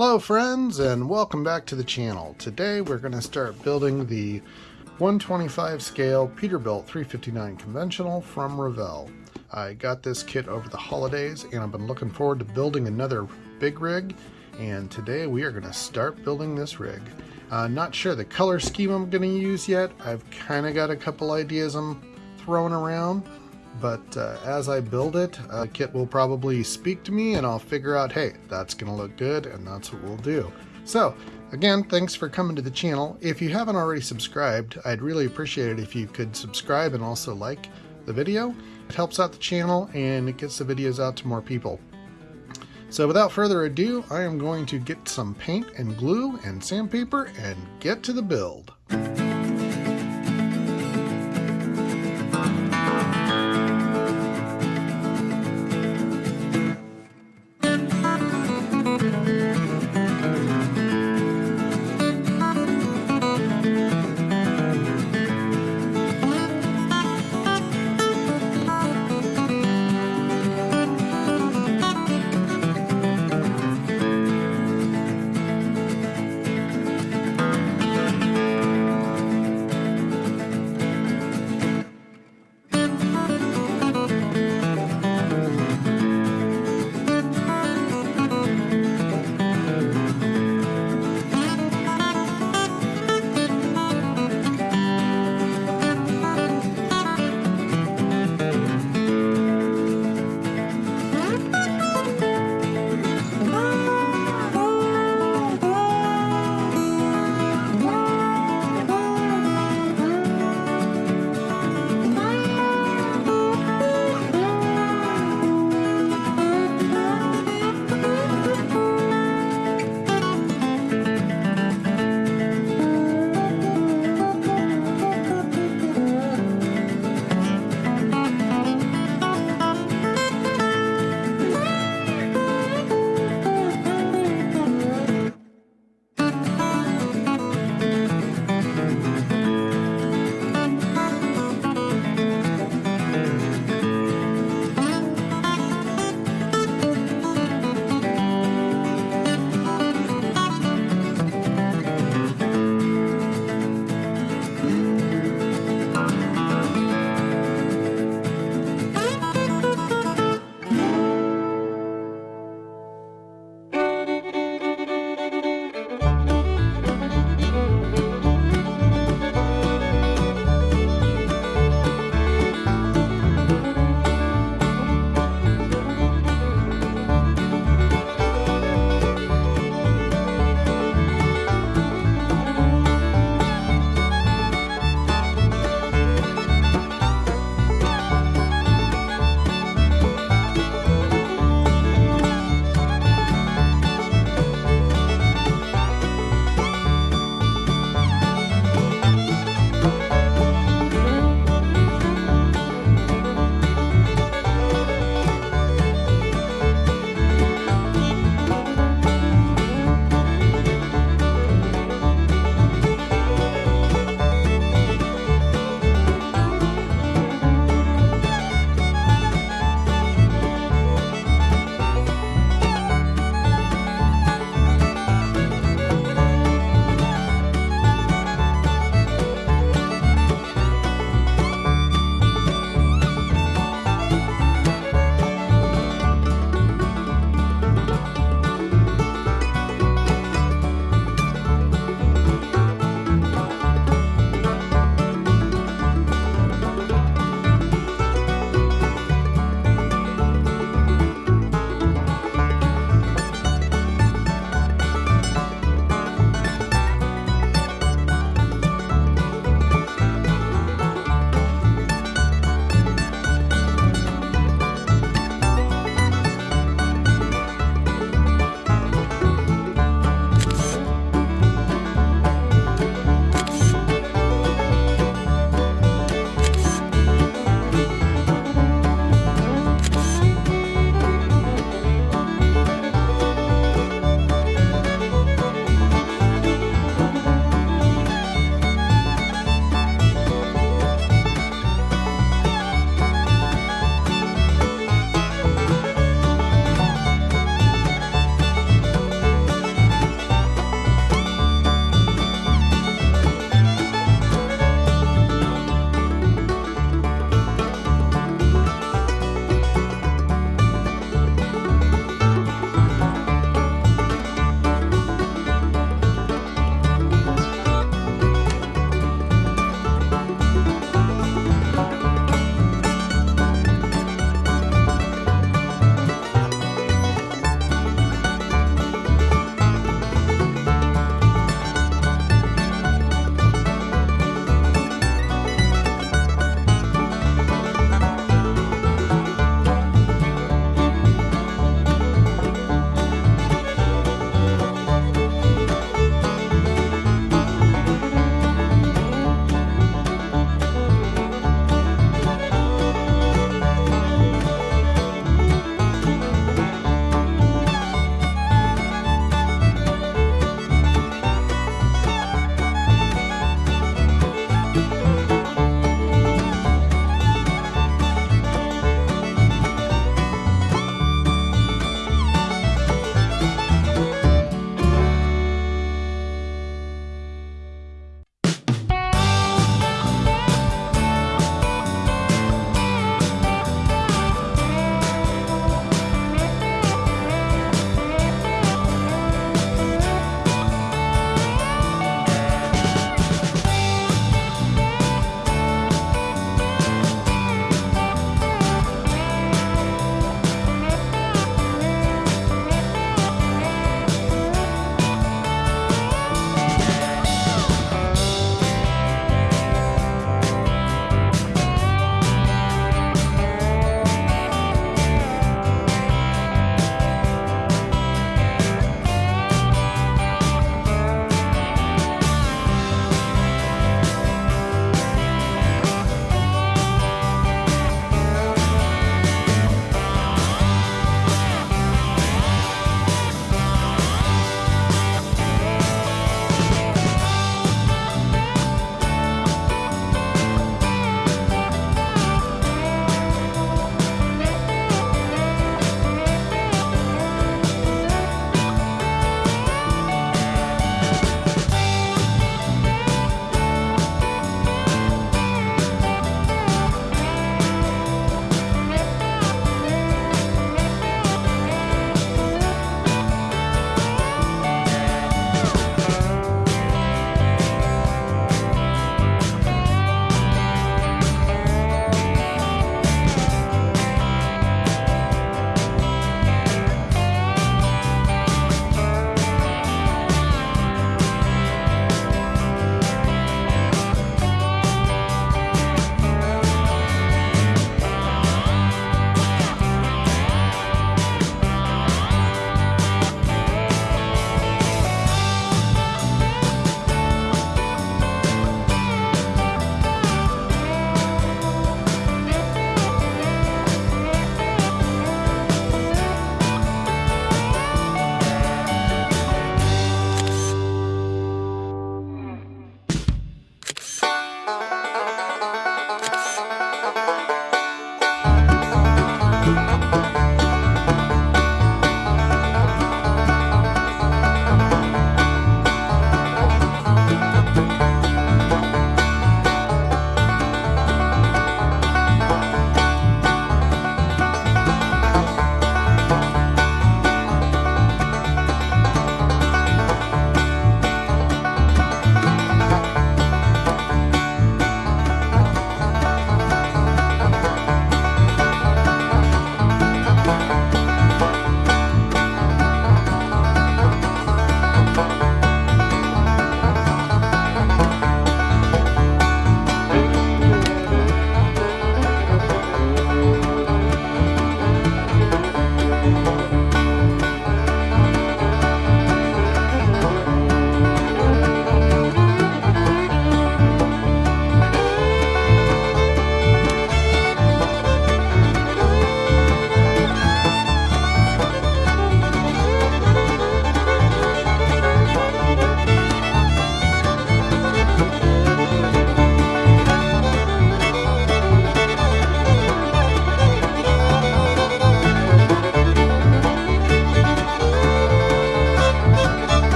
Hello friends and welcome back to the channel. Today we're going to start building the 125 scale Peterbilt 359 conventional from Revell. I got this kit over the holidays and I've been looking forward to building another big rig and today we are going to start building this rig. Uh, not sure the color scheme I'm going to use yet. I've kind of got a couple ideas I'm throwing around but uh, as I build it, uh, Kit will probably speak to me and I'll figure out, hey, that's going to look good and that's what we'll do. So, again, thanks for coming to the channel. If you haven't already subscribed, I'd really appreciate it if you could subscribe and also like the video. It helps out the channel and it gets the videos out to more people. So without further ado, I am going to get some paint and glue and sandpaper and get to the build.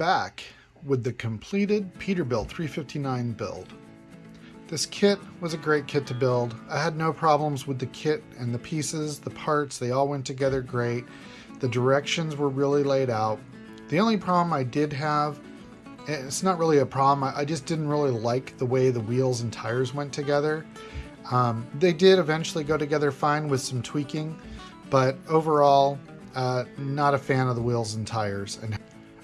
Back with the completed Peterbilt 359 build. This kit was a great kit to build. I had no problems with the kit and the pieces, the parts, they all went together great. The directions were really laid out. The only problem I did have, it's not really a problem, I just didn't really like the way the wheels and tires went together. Um, they did eventually go together fine with some tweaking, but overall, uh, not a fan of the wheels and tires. And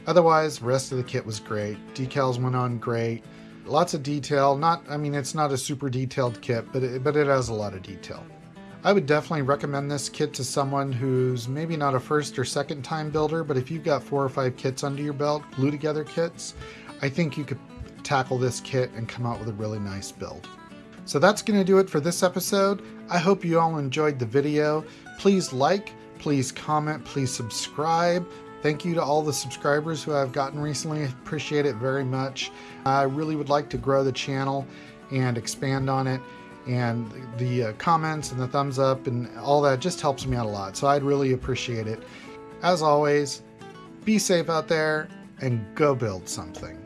otherwise, the rest of the kit was great. Decals went on great. Lots of detail. Not, I mean, it's not a super detailed kit, but it, but it has a lot of detail. I would definitely recommend this kit to someone who's maybe not a first or second time builder, but if you've got four or five kits under your belt, glue together kits, I think you could tackle this kit and come out with a really nice build. So that's going to do it for this episode. I hope you all enjoyed the video. Please like, please comment, please subscribe. Thank you to all the subscribers who I've gotten recently. I appreciate it very much. I really would like to grow the channel and expand on it. And the uh, comments and the thumbs up and all that just helps me out a lot. So I'd really appreciate it. As always, be safe out there and go build something.